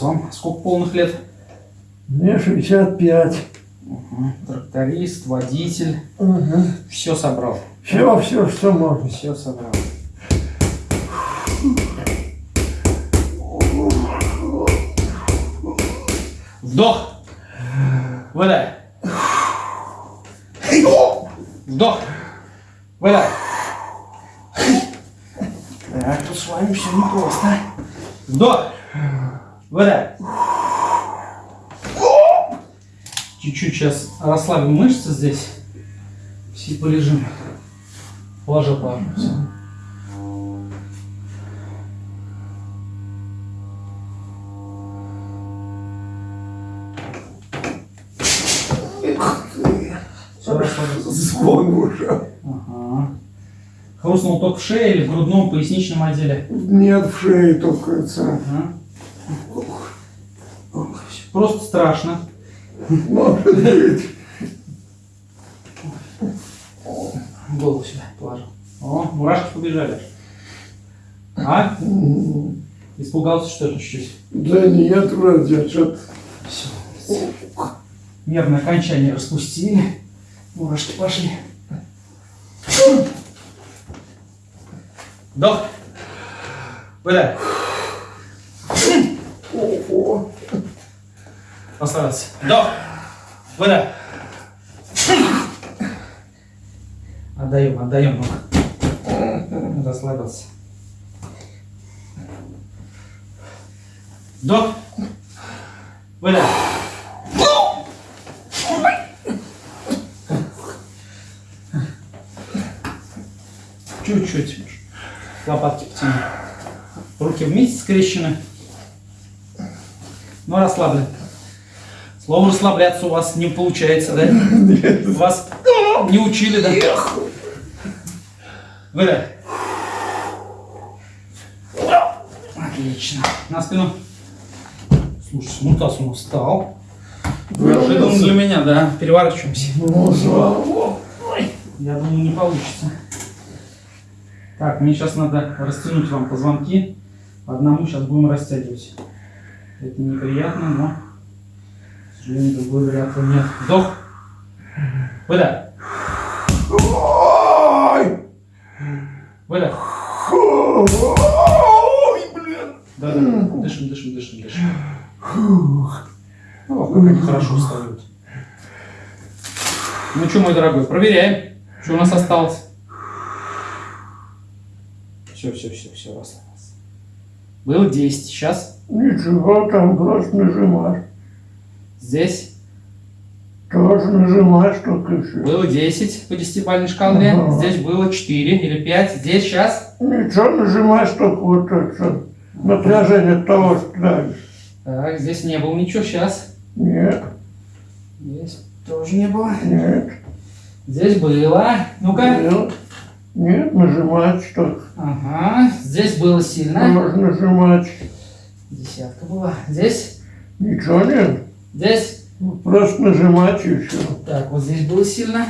Сейчас вам сколько полных лет? Мне 65. Угу. Тракторист, водитель. Угу. Все собрал. Все, все, что можно. Все собрал. Вдох. Выдай. Вдох. Выдай. Так, тут с вами все непросто. Вдох. Выдай. Чуть-чуть сейчас расслабим мышцы здесь. Все полежим. Положил, положил. Все. Звон уже. Ага. Хрустнул только в шее или в грудном поясничном отделе? Нет, в шее только. Ага. Просто страшно. Может быть. Голову сюда положил. О, мурашки побежали. А? Испугался что-то чуть-чуть? Да нет, вроде что-то. Все. Нервное окончание распустили. Мурашки пошли. Вдох. Выдай. Ого. Расслабился. Вдох. Выдай. Отдаем, отдаем. ну. Расслабился. Вдох. Выдай. Чуть-чуть. Лопатки потяни. Руки вместе скрещены. Но расслаблены. Слово расслабляться у вас не получается, да? Вас не учили, да? Выдай. Отлично. На спину. Слушай, Мутас он встал. Неожиданно для меня, да? Переворачиваемся. Ну, богу. Я думаю, не получится. Так, мне сейчас надо растянуть вам позвонки. По одному сейчас будем растягивать. Это неприятно, но, другой варианта нет. Вдох. Выдай. Ой! Выдай. Ой, блин. Да, да. Дышим, дышим, дышим, дышим. О, как они хорошо встают. Ну что, мой дорогой, проверяем. Что у нас осталось? Все, все, все, все, расслабился. Было 10, сейчас Ничего, там просто нажимаешь. Здесь Тоже нажимаешь, только еще. было 10 по 10-бальной шкале, Ага. здесь было 4 или 5, здесь сейчас. Ничего, нажимаешь только вот это. Напряжение того, что дальше. Так, здесь не было ничего, сейчас. Нет, Здесь тоже не было. нет. Здесь было. Ну-ка. Нет, нет, нажимать что Ага, здесь было сильно. Можно нажимать. Десятка была. Здесь, Ничего нет. Здесь. Просто нажимать и все. Так, вот здесь было сильно.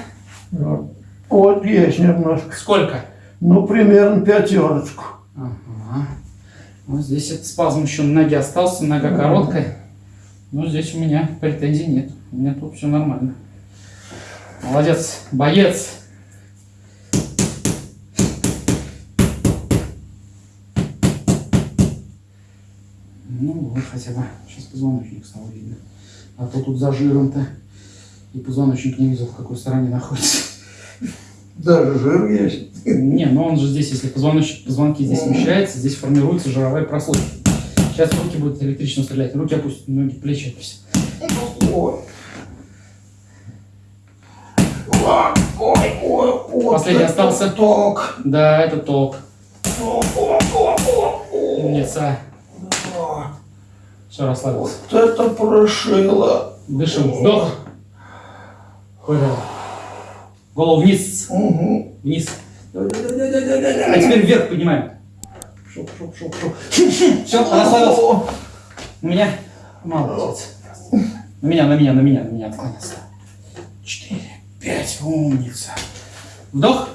Вот. Вот есть немножко. Сколько? Ну, примерно пятерочку. Ага. Вот здесь этот спазм еще на ноге остался, нога короткая. Но здесь у меня претензий нет. У меня тут все нормально. Молодец, боец. Ну вот хотя бы. Сейчас позвоночник стал видно. А то тут за жиром-то. И позвоночник не видел, в какой стороне находится. Даже жир есть. Не, но он же здесь, если позвоночник, позвонки здесь смещается, здесь формируется жировая прослойка. Сейчас руки будут электрично стрелять. Руки опустят, ноги, плечи опустят. Ой. Ой, ой. Последний остался. Ток. Да, это ток. Умница. Все, расслабился. Вот это прошило. Дышим. Вдох. Выдох. Голову вниз. Угу. Вниз. А теперь вверх поднимаем. Шоп, шоп, шоп, шоп. Все, расслабился. На меня. Молодец. На меня, на меня, на меня, на меня отклонился. Четыре, пять. Умница. Вдох.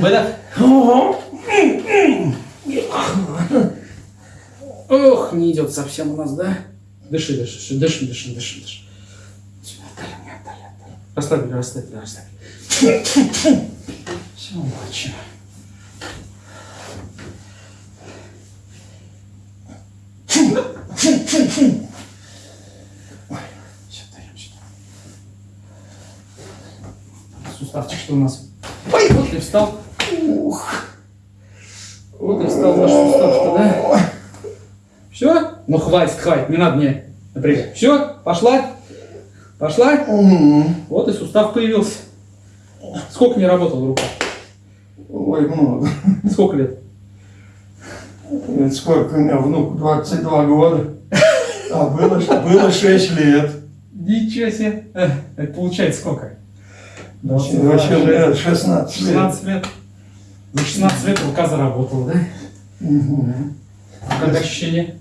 Выдох. Ох, не идет совсем у нас, да? Дыши, дыши, дыши, дыши, дыши, дыши. Отдали мне, отдали, отдали. Расслабили, расслабили, расслабили. Все, сюда. Суставчик что у нас? Ой, вот и встал. Ух. Вот и встал наш сустав-то, да? Все? Ну хватит, хватит, не надо мне напрягать. Все? Пошла? Пошла? Вот и сустав появился. Сколько не работал рука? Ой, много. Сколько лет? Сколько у меня внук? 22 года. А было, было 6 лет. Ничего себе. Это получается сколько? Вообще, вообще лет 16 лет. 16 лет. За 16 лет рука заработала, да? Мгм. Как ощущение?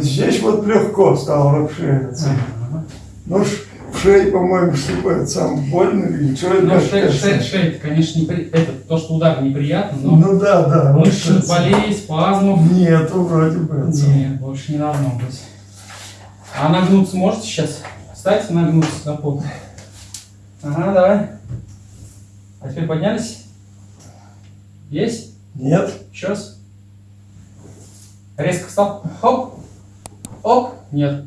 Здесь вот легко стало расширяться. Ага. Ну, ш- в шее, по-моему, это сам больно или что это? Ну, шея, шея, шея, конечно, непри... это, то, что удар неприятно, но Ну да, да. вот мышцы, это. болей, спазмов. Нету вроде бы. Нет, больше не должно быть. А нагнуться можете сейчас? Встать нагнуться до пола. Ага, давай. А теперь поднялись? Есть? Нет? Сейчас. Резко встал. Хоп. Оп. Нет.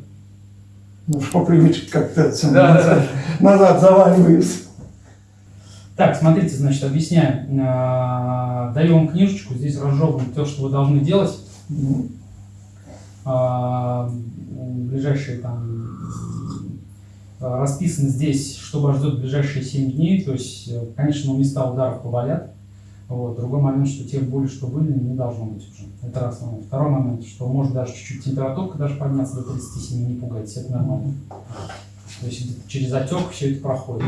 Ну, что по привычке как-то Да, назад, назад заваливаюсь. Так, смотрите, значит, объясняем. А, Даю вам книжечку, здесь разжевано то, что вы должны делать. А, ближайшие там расписано здесь, что вас ждет в ближайшие 7 дней. То есть, конечно, места ударов поболят. Вот. Другой момент, что те боли, что были, не должно быть уже. Это раз момент. Второй момент, что может даже чуть-чуть температурка даже подняться до 37, не пугайтесь, это нормально. То есть через отек все это проходит.